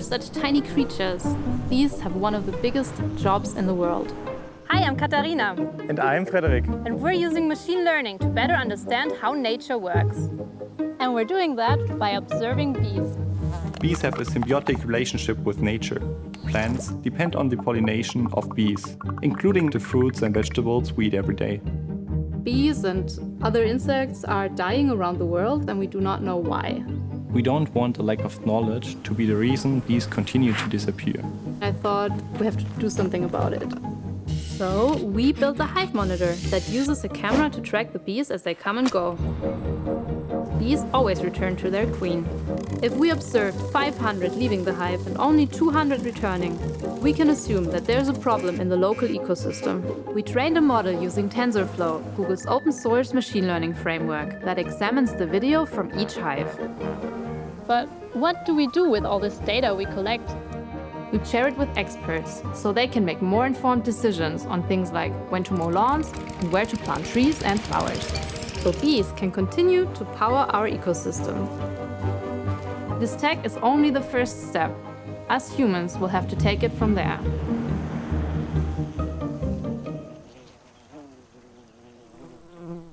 We're such tiny creatures. These have one of the biggest jobs in the world. Hi, I'm Katharina. And I'm Frederik. And we're using machine learning to better understand how nature works. And we're doing that by observing bees. Bees have a symbiotic relationship with nature. Plants depend on the pollination of bees, including the fruits and vegetables we eat every day. Bees and other insects are dying around the world and we do not know why. We don't want a lack of knowledge to be the reason bees continue to disappear. I thought we have to do something about it. So we built a hive monitor that uses a camera to track the bees as they come and go. Bees always return to their queen. If we observe 500 leaving the hive and only 200 returning, we can assume that there's a problem in the local ecosystem. We trained a model using TensorFlow, Google's open source machine learning framework that examines the video from each hive. But what do we do with all this data we collect? We share it with experts, so they can make more informed decisions on things like when to mow lawns and where to plant trees and flowers so bees can continue to power our ecosystem. This tech is only the first step. Us humans will have to take it from there. Mm-hmm.